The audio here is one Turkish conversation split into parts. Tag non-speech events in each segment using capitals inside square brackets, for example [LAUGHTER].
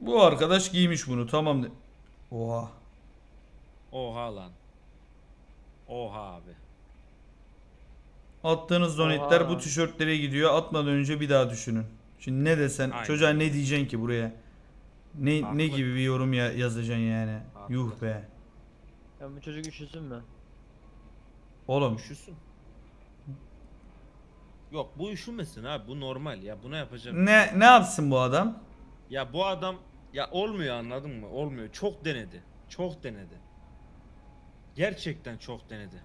Bu arkadaş giymiş bunu tamam. de- Oha. Oha lan. Oha abi. Attığınız donetler bu tişörtlere gidiyor. Atmadan önce bir daha düşünün. Şimdi ne desen Aynen. çocuğa ne diyeceksin ki buraya? Ne ne Haklı. gibi bir yorum ya, yazacaksın yani? Haklı. Yuh be. Ya bu çocuk üşüsün mü? Oğlum Üşüsün. Yok bu üşümesin abi bu normal ya buna yapacağım. ne ne yapsın bu adam? Ya bu adam ya olmuyor anladın mı? Olmuyor. Çok denedi. Çok denedi. Gerçekten çok denedi.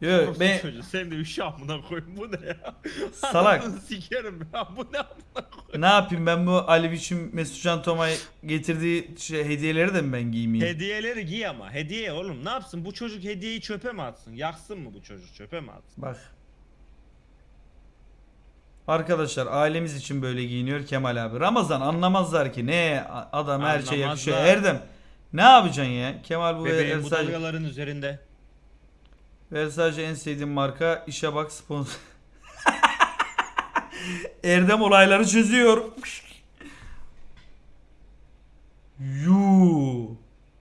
Yo, Orospu ben çocuğu, sen de üşü amına koyayım bu ne ya? [LAUGHS] Salak. Anasını Sikerim ya bu ne amına koyayım? ne yapayım ben bu Ali Biçim Mesut Can Tomay getirdiği şey, hediyeleri de mi ben giymeyeyim? Hediyeleri giy ama. Hediye oğlum ne yapsın? Bu çocuk hediyeyi çöpe mi atsın? Yaksın mı bu çocuk? Çöpe mi atsın? Bak. Arkadaşlar ailemiz için böyle giyiniyor Kemal abi. Ramazan anlamazlar ki ne adam her şey yakışıyor. Anlamazlar. Erdem ne yapacaksın ya? Kemal bu Bebeğim bu Versace, dalgaların üzerinde. Versace en sevdiğim marka. İşe bak sponsor. [LAUGHS] Erdem olayları çözüyor. Yu.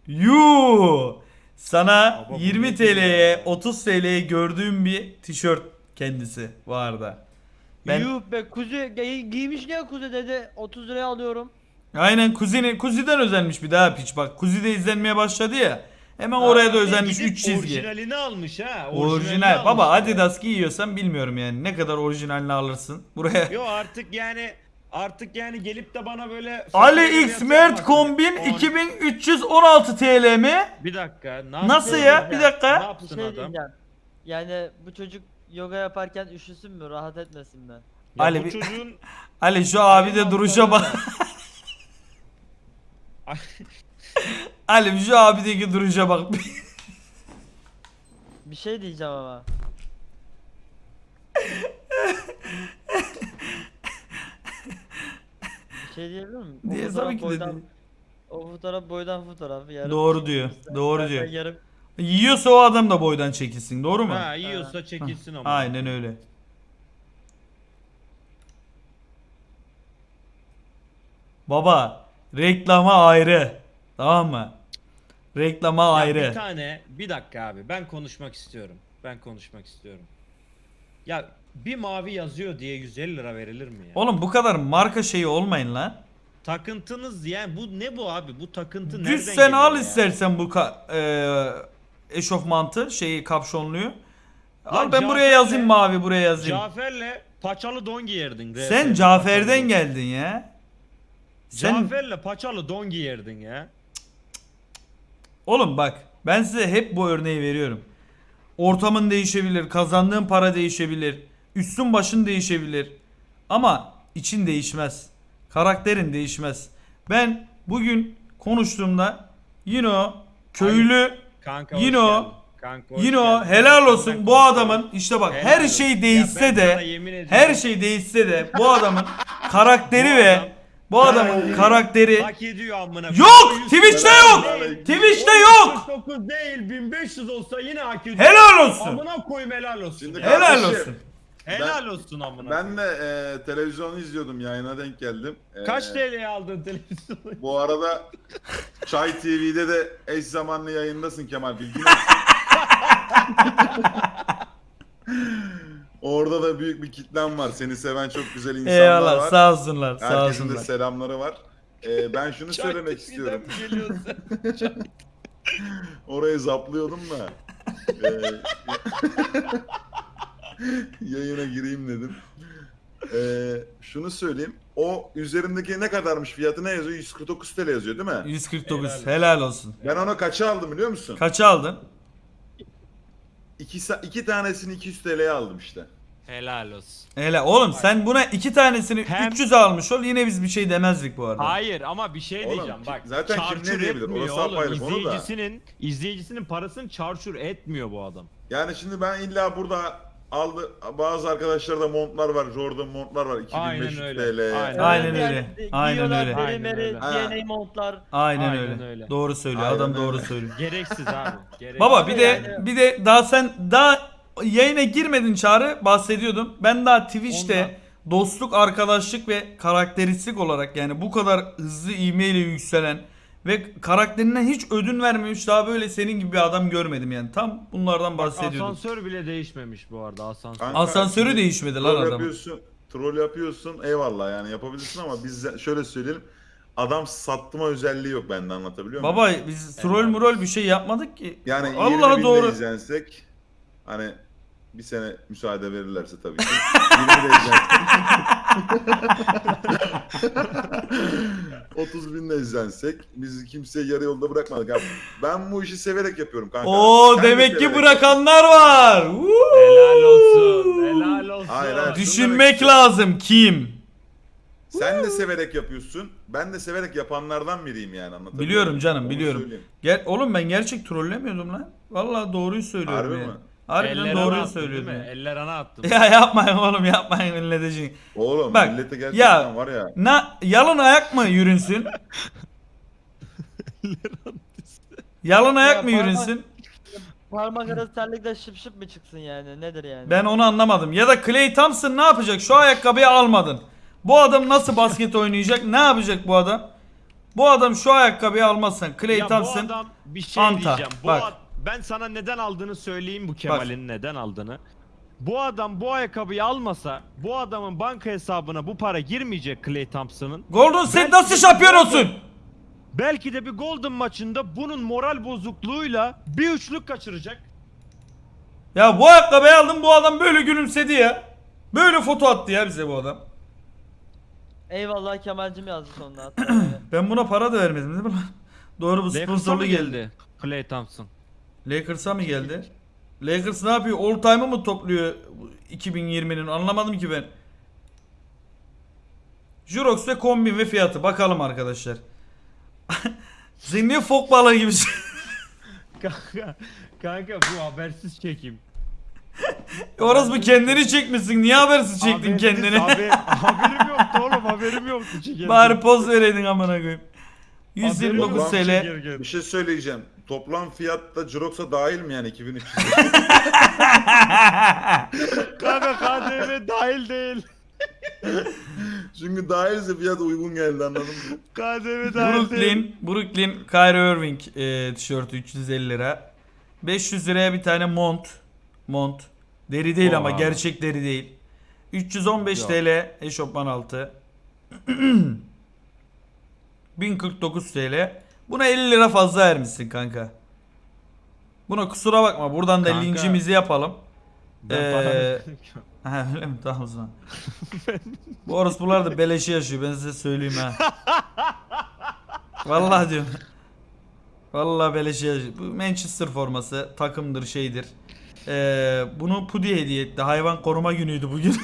Yu. Sana Baba bu 20 ne TL'ye 30 TL'ye gördüğüm bir tişört kendisi bu arada. Ben Yuh be kuzu giy- giymiş ne kuzu dedi 30 liraya alıyorum. aynen kuzini kuziden özenmiş bir daha piç bak. Kuzi de izlenmeye başladı ya. Hemen oraya da Abi özenmiş gidip 3 çizgi. Orijinalini almış ha. Orijinal. Baba. Adidas giyiyorsan bilmiyorum yani ne kadar orijinalini alırsın. Buraya Yo artık yani artık yani gelip de bana böyle Ali X Mert kombin On- 2316 TL mi? Bir dakika. Ne Nasıl yapsın ya? Bir dakika. Ne Bir yapsın şey adam? diyeceğim. Yani bu çocuk yoga yaparken üşüsün mü rahat etmesin mi? Ya Ali bu bir- çocuğun [LAUGHS] Ali şu abi de duruşa bak. [LAUGHS] Ali şu abideki duruşa bak. Bir şey diyeceğim ama. Bir şey diyebilir miyim? O Diye fotoğraf tabii ki boydan- dedi. O fotoğraf boydan fotoğraf. Yarım Doğru diyor, doğru diyor. Yarım Yiyorsa o adam da boydan çekilsin doğru mu? ha yiyorsa çekilsin ama. Aynen öyle. Baba reklama ayrı. Tamam mı? Reklama Ya ayrı. Bir tane bir dakika abi ben konuşmak istiyorum. Ben konuşmak istiyorum. Ya bir mavi yazıyor diye 150 lira verilir mi ya? Oğlum bu kadar marka şeyi olmayın lan. Takıntınız yani bu ne bu abi? Bu takıntı Düz nereden sen geliyor al ya? istersen bu ka- e, eşofmantı şeyi kapşonluyu. Lan ben buraya Cafer'le- yazayım mavi buraya yazayım. Cafer'le paçalı don giyerdin. Sen RP. Cafer'den geldin ya. Sen Cafer'le paçalı don giyerdin ya. oğlum bak ben size hep bu örneği veriyorum. Ortamın değişebilir, kazandığın para değişebilir, üstün başın değişebilir. Ama için değişmez. Karakterin değişmez. Ben bugün konuştuğumda yine o köylü Kanka o- geldin. Kanka o geldin. helal olsun senden bu adamın işte bak Helal her şey değişse de her şey değişse de bu adamın karakteri ve adam- bu adamın Karakteri karakteri Hak ediyor amına. Yok! Twitch'te yok! Twitch'te yok! 9 değil 1500 olsa yine hak ediyor. helal olsun. Amına koyayım helal olsun. Şimdi. Helal olsun. Helal olsun amına. Ben de e, televizyonu izliyordum yayına denk geldim. E, Kaç TL'ye aldın televizyonu? Bu arada Çay TV'de de eş zamanlı yayındasın Kemal bilgin olsun. [LAUGHS] Orada da büyük bir kitlen var. Seni seven çok güzel insanlar Eyvallah var. sağ olsunlar sağ Herkesin de olsunlar. selamları var. E, ben şunu [LAUGHS] söylemek istiyorum. istiyorum. [LAUGHS] Orayı zaplıyordum da. e, [LAUGHS] yayına gireyim dedim. E, şunu söyleyeyim. O üzerindeki ne kadarmış fiyatı ne yazıyor? 149 TL yazıyor değil mi? 149 Helal helal olsun. Ben onu kaça aldım biliyor musun? Kaça aldın? İki, sa- iki tanesini 200 TL'ye aldım işte. helal olsun. Helal. Oğlum sen buna iki tanesini Hem- 300 almış ol yine biz bir şey demezdik bu arada. Hayır ama bir şey Oğlum, diyeceğim bak. zaten kim çarçur ne diyebilir? etmiyor Orası oğlum. apayrı konu da. İzleyicisinin, izleyicisinin parasını çarçur etmiyor bu adam. Yani şimdi ben illa burada aldı bazı arkadaşlarda montlar var, Jordan montlar var 2500 Aynen öyle, TL. aynen. Aynen öyle, aynen öyle. Aynen öyle. DNA montlar. Aynen, Aynen öyle. öyle. Doğru söylüyor. Aynen Adam doğru öyle. söylüyor. Gereksiz abi. Gereksiz. Baba bir de yani- bir de daha sen daha yayına girmedin çağrı bahsediyordum. Ben daha Twitch'te dostluk, arkadaşlık ve karakteristik olarak yani bu kadar hızlı ivmeyle yükselen ve karakterinden hiç ödün vermemiş daha böyle senin gibi bir adam görmedim yani. Tam bunlardan bahsediyordum. Asansör bile değişmemiş bu arada asansör. Kanka, Asansörü değişmedi lan troll adam. yapıyorsun, troll yapıyorsun eyvallah yani yapabilirsin ama biz şöyle söyleyelim. Adam sattıma özelliği yok bende anlatabiliyor muyum? Baba biz troll murol bir şey yapmadık ki. Yani Allah 20 doğru. doğru. izlensek hani bir sene müsaade verirlerse tabii ki. [LAUGHS] 20 de izlensek. [LAUGHS] 30 bin de izlensek biz kimseyi yarı yolda bırakmadık. Abi. Ben bu işi severek yapıyorum kanka. Oo Sen de demek ki severek bırakanlar var. Helal olsun. Helal olsun. Hayır, hayır. Düşünmek lazım kim? Sen de severek yapıyorsun. Ben de severek yapanlardan biriyim yani anlatabiliyor Biliyorum muyum? canım, Onu biliyorum. söyleyeyim. Gel oğlum ben gerçek trollemiyordum lan. Vallahi doğruyu söylüyorum Harbi yani. mi? Harbiden Eller doğruyu ana attın değil mi? Eller ana attım. [LAUGHS] Ya yapmayın oğlum yapmayın milletecin. Oğlum Bak, millete gerçekten ya- var ya. Na yalın ayak mı yürünsün? [LAUGHS] yalın ayak Ya mı yürünsün? Parmak arası terlikle şıp şıp mı çıksın yani? Nedir yani? Ben onu anlamadım. Ya da Clay Thompson ne yapacak? Şu ayakkabıyı almadın. Bu adam nasıl basket oynayacak? Ne yapacak bu adam? Bu adam şu ayakkabıyı almazsan Clay ya bu Thompson adam bir şey Anta, diyeceğim. Bu bak. ad- ben sana neden aldığını söyleyeyim bu Kemal'in neden aldığını. Bu adam bu ayakkabıyı almasa bu adamın banka hesabına bu para girmeyecek Clay Thompson'ın. Golden State nasıl şampiyon olsun? Belki de bir Golden maçında bunun moral bozukluğuyla bir üçlük kaçıracak. Ya bu ayakkabıyı aldım bu adam böyle gülümsedi ya. Böyle foto attı ya bize bu adam. Eyvallah Kemal'cim yazdı yani. [CLEARS THROAT] Ben buna para da vermedim değil mi lan? Doğru bu sponsorlu mı geldi. Clay Thompson. Lakers'a mı geldi? Lakers ne yapıyor? All time'ı mı topluyor bu 2020'nin? Anlamadım ki ben. Jurox ve kombin ve fiyatı. Bakalım arkadaşlar. [LAUGHS] Sen niye fok balığı gibisin? [LAUGHS] Kanka, kanka bu habersiz çekim. Orası bu kendini çekmişsin. Niye habersiz çektin Habersiz, kendini? haber- haberim yoktu oğlum haberim yoktu çekerken. Bari poz vereydin amına koyayım. Haberim 129 yoktu TL. çekerken. Bir şey söyleyeceğim. Toplam fiyatta Jirox'a dahil mi yani 2300? [LAUGHS] Kanka KDV dahil değil. Çünkü dahilse fiyat uygun geldi anladın mı? KDV dahil değil. Brooklyn, Brooklyn Kyrie Irving e, tişörtü 350 lira. 500 liraya bir tane mont. Mont. Deri değil ama Oha. gerçek deri değil. 315 Yok. TL eşofman altı. [CLEARS THROAT] 1049 TL. Buna 50 lira fazla vermişsin kanka. Buna kusura bakma. Buradan da Kanka. linkimizi yapalım. Ben Ee, para- [LAUGHS] Ha öyle mi? Tamam o zaman. [LAUGHS] Bu orospular da beleşi yaşıyor ben size söyleyeyim ha. Vallahi diyorum. Vallahi beleşi yaşıyor. Bu Manchester forması takımdır şeydir. Ee, bunu Pudi hediye etti. Hayvan koruma günüydü bugün.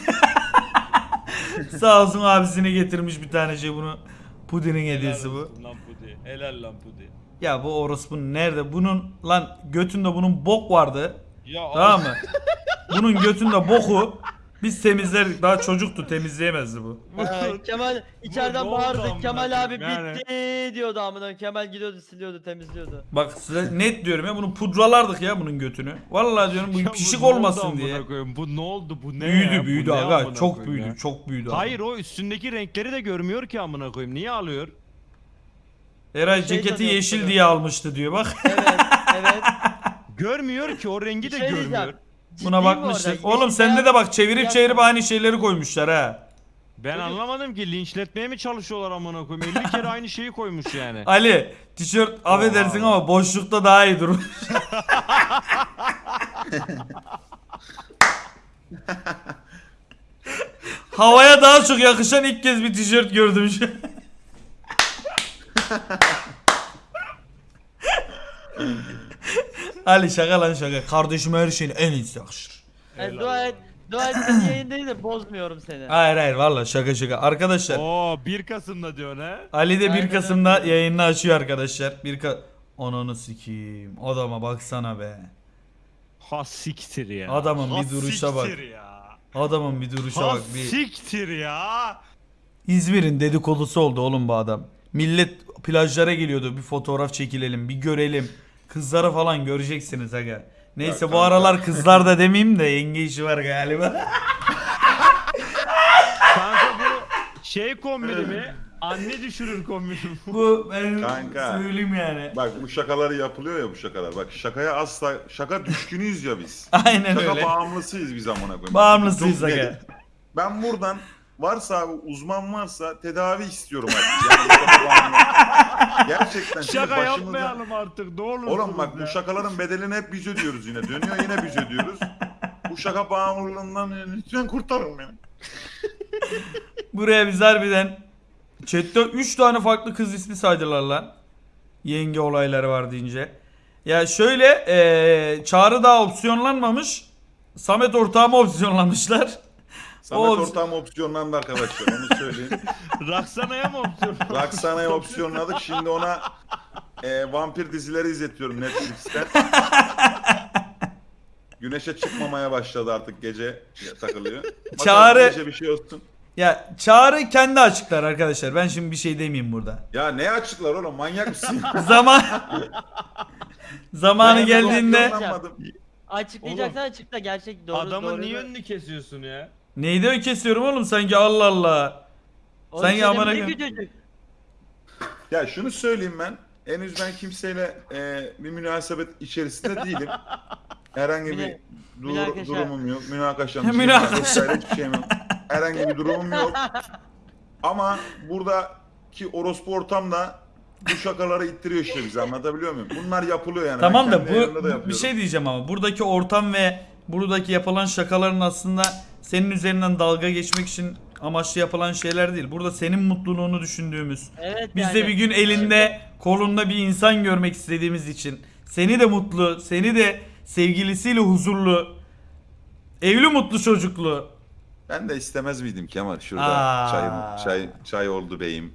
[LAUGHS] Sağ olsun abisine getirmiş bir tane şey bunu. Pudi'nin hediyesi bu. Olsun Lan Pudi. Helal lan Pudi. Ya bu orospunun nerede? Bunun lan götünde bunun bok vardı. Ya Tamam mı? Bunun götünde boku [LAUGHS] biz temizlerdik. Daha çocuktu temizleyemezdi bu. Ee, Kemal içeriden ne oldu amına bağırdı. Kemal abi koyayım yani? bitti diyordu amına. Kemal gidiyordu siliyordu temizliyordu. Bak size net diyorum ya bunu pudralardık ya bunun götünü. Vallahi diyorum bu Ya pişik ne oldu olmasın amına diye. koyayım? Bu ne oldu? Bu ne Büyüdü ya? Bu büyüdü ne aga çok koyayım büyüdü ya? çok büyüdü. abi. Hayır o üstündeki renkleri de görmüyor ki amına koyayım. Niye alıyor? Eray Şey ceketi sanıyorum, yeşil sanıyorum. diye almıştı diyor bak. Evet evet. Görmüyor ki o rengi Bir de şey görmüyor. Buna Ciddiyim bu bakmıştık. arada. Oğlum sende de bak çevirip çevirip aynı şeyleri koymuşlar ha. Ben anlamadım ki linçletmeye mi çalışıyorlar amına koyayım? 50 kere aynı şeyi koymuş yani. [LAUGHS] Ali tişört affedersin ama boşlukta daha iyi durur. [LAUGHS] [LAUGHS] Havaya daha çok yakışan ilk kez bir tişört gördüm şu. an. Ali şaka lan şaka. Kardeşime her şeyin en iyisi yakışır. Yani dua et. Dua et seni yayındayız da bozmuyorum seni. Hayır hayır valla şaka şaka. Arkadaşlar Oo 1 Kasım'da diyor ne? Ali de 1 Aynen Kasım'da öyle. yayını açıyor arkadaşlar. 1 Ka Ananı sikeyim. Adama baksana be. Ha siktir ya. Adamın Ha bir duruşa bak. siktir ya. Adamın bir duruşa Ha bak. Bir... siktir ya. İzmir'in dedikodusu oldu oğlum bu adam. Millet plajlara geliyordu. Bir fotoğraf çekilelim, bir görelim. Kızları falan göreceksiniz aga. Neyse Ya bu aralar kızlar da demeyeyim de yenge işi var galiba. Şey kombini mi? Anne düşürür kombini? Bu ben Kanka. söyleyeyim yani. Bak bu şakaları yapılıyor ya bu şakalar. Bak şakaya asla şaka düşkünüyüz ya biz. [LAUGHS] Aynen Şaka öyle. bağımlısıyız biz amına koyayım. Bağımlısıyız Çok aga. net. Ben buradan varsa abi uzman varsa tedavi istiyorum artık. Yani. Gerçekten şimdi Şaka başımıza- yapmayalım artık ne olursunuz Oğlum bak bu şakaların bedelini hep biz ödüyoruz yine. Dönüyor yine biz ödüyoruz. Bu şaka bağımlılığından lütfen kurtarın beni. Buraya biz harbiden chatte 3 tane farklı kız ismi saydılar lan. Yenge olayları var deyince. Ya şöyle eee Çağrı daha opsiyonlanmamış. Samet ortağıma opsiyonlamışlar. Samet Oğlum- ortağım opsiyonlandı arkadaşlar onu söyleyeyim. [LAUGHS] Raksana'ya mı opsiyon? Roxana'yı [LAUGHS] opsiyonladık. Şimdi ona e, vampir dizileri izletiyorum Netflix'ten. [LAUGHS] Güneşe çıkmamaya başladı artık gece takılıyor. Bakalım Çağrı- Gece bir şey olsun. Ya Çağrı kendi açıklar arkadaşlar. Ben şimdi bir şey demeyeyim burada. Ya ne açıklar oğlum manyak mısın? Zaman zamanı Ben geldiğinde opsiyonlanmadım. Açıklayacaksan açıkla gerçek doğru Adamın doğru. niye önünü kesiyorsun ya? Neydi o kesiyorum oğlum sanki Allah Allah. Onu Sen ya söylemedi amına ki çocuk. Ya şunu söyleyeyim ben. Henüz ben kimseyle e, bir münasebet içerisinde değilim. Herhangi bir dur- münakaşa. durumum yok. Münakaşam, [LAUGHS] Münakaşa. vesaire hiçbir şeyim yok. Herhangi bir durumum yok. Ama buradaki orospu ortamda bu şakaları ittiriyor işte bize anlatabiliyor muyum? Bunlar yapılıyor yani. Tamam Ben da kendi bu, bu- bir yapıyorum. şey diyeceğim ama buradaki ortam ve buradaki yapılan şakaların aslında senin üzerinden dalga geçmek için amaçlı yapılan şeyler değil. Burada senin mutluluğunu düşündüğümüz. Evet Biz yani. de bir gün elinde kolunda bir insan görmek istediğimiz için seni de mutlu, seni de sevgilisiyle huzurlu, evli mutlu çocuklu. Ben de istemez miydim Kemal şurada Aa. çayım, çay, çay oldu beyim.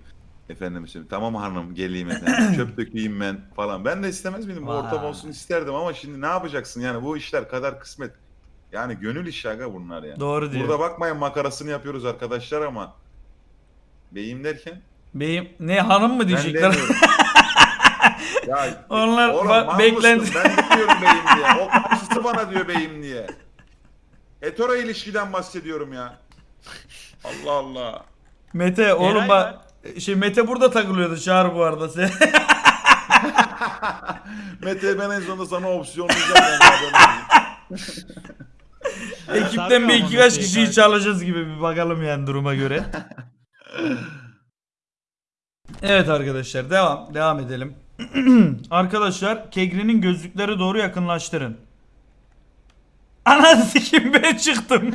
Efendim şimdi tamam hanım geleyim efendim [CLEARS THROAT] çöp dökeyim ben falan. Ben de istemez miydim bu ortam olsun isterdim ama şimdi ne yapacaksın yani bu işler kadar kısmet. Yani gönül işi aga bunlar ya. Doğru diyor. Burada bakmayın makarasını yapıyoruz arkadaşlar ama beyim derken Beyim ne hanım mı diyecekler? [LAUGHS] ya, Onlar oğlum, beklenti-? Ben diyorum beyim diye. O karşısı bana diyor beyim diye. Hetero ilişkiden bahsediyorum ya. Allah Allah. Mete oğlum bak şey Mete burada takılıyordu Çağrı bu arada sen. [LAUGHS] Mete ben en sonunda sana ben zaten. [LAUGHS] Ekipten bir iki kaç kişiyi çalacağız gibi bir bakalım yani duruma göre. [LAUGHS] evet arkadaşlar devam devam edelim. [CLEARS THROAT] arkadaşlar Kegri'nin gözlükleri doğru yakınlaştırın. Ananı sikim ben çıktım. [LAUGHS]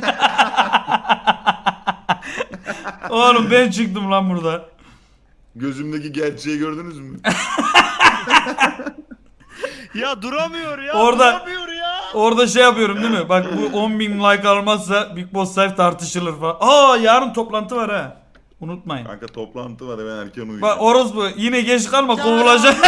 Oğlum ben çıktım lan burada. Gözümdeki gerçeği gördünüz mü? [LAUGHS] Ya duramıyor ya. Orada- Duramıyor. Orada şey yapıyorum değil mi? Bak bu 10.000 like almazsa Big Boss Life tartışılır falan. Aa yarın toplantı var ha. Unutmayın. Kanka toplantı var ben erken uyuyacağım. Bak orospu yine geç kalma kovulacak. [LAUGHS]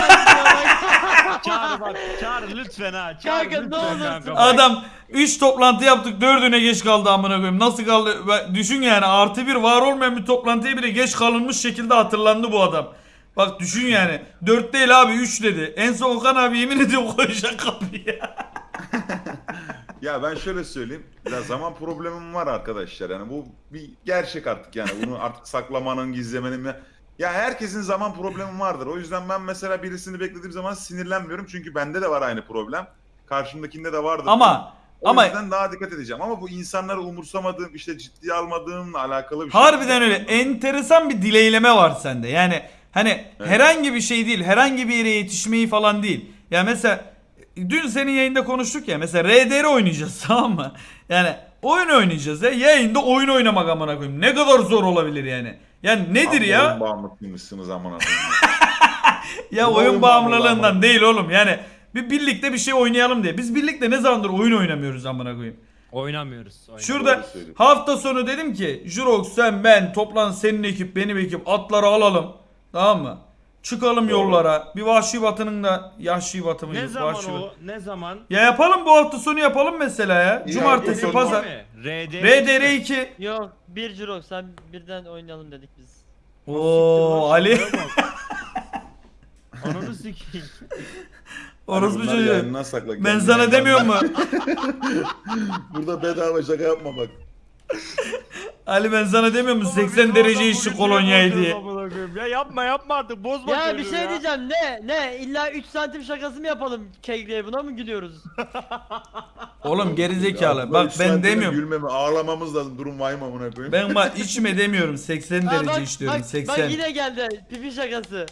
Çağrı bak. Çağrı lütfen ha. Çağrı Kanka, ne lütfen olursun. kanka. Adam 3 toplantı yaptık 4'üne geç kaldı amına koyayım. Nasıl kaldı? Düşün yani artı bir var olmayan bir toplantıya bile geç kalınmış şekilde hatırlandı bu adam. Bak düşün yani. 4 değil abi 3 dedi. En son Okan abi yemin ediyorum koyacak kapıya. [LAUGHS] [LAUGHS] Ya ben şöyle söyleyeyim. Ya zaman problemim var arkadaşlar. Yani bu bir gerçek artık yani. Bunu artık saklamanın, gizlemenin ya. Ya herkesin zaman problemi vardır. O yüzden ben mesela birisini beklediğim zaman sinirlenmiyorum. Çünkü bende de var aynı problem. Karşımdakinde de vardır. Ama o ama yüzden daha dikkat edeceğim. Ama bu insanları umursamadığım, işte ciddiye almadığımla alakalı bir şey. Harbiden öyle. Enteresan bir dileyleme var sende. Yani hani Evet. herhangi bir şey değil. Herhangi bir yere yetişmeyi falan değil. Ya mesela dün senin yayında konuştuk ya. Mesela RDR oynayacağız [LAUGHS] tamam mı? Yani oyun oynayacağız ya. Yayında oyun oynamak amına koyayım. Ne kadar zor olabilir yani. Yani nedir ya? Oyun bağımlısıymışsınız amına koyayım. Ya [LAUGHS] oyun oyun bağımlılığından bağımlılığı değil oğlum. Yani bir birlikte bir şey oynayalım diye. Biz birlikte ne zamandır oyun oynamıyoruz amına koyayım. Oynamıyoruz. oynamıyoruz. Şurada hafta sonu dedim ki Jurox sen ben toplan senin ekip benim ekip atları alalım. Tamam mı? Çıkalım yollara. Bir vahşi batının da yahşi batı mıydı? Ne zaman Vahşi o? batı. Ne zaman? Ya yapalım bu hafta sonu yapalım mesela ya. İyi, Cumartesi, sonu pazar. RDR. RDR 2. Yok bir Jirok sen birden oynayalım dedik biz. Oo Ali. [LAUGHS] Ananı sikeyim. Orospu çocuğu. sakla. Ben sana demiyorum mu? [LAUGHS] Burada bedava şaka yapma bak. Ali ben sana demiyor Baba, 80 biz derece işi diye. Amına koyayım? Ya yapma yapma artık bozma Ya bir şey ya. diyeceğim ne ne illa 3 santim şakası mı yapalım kegleye buna mı gülüyoruz? [LAUGHS] Oğlum gerizekalı. Ya, Bak ben demiyorum. Gülmeme ağlamamız lazım durum vahim amına koyayım. Ben bak içime demiyorum [LAUGHS] 80 Ha, derece bak, diyorum bak, 80. Bak yine geldi pipi şakası.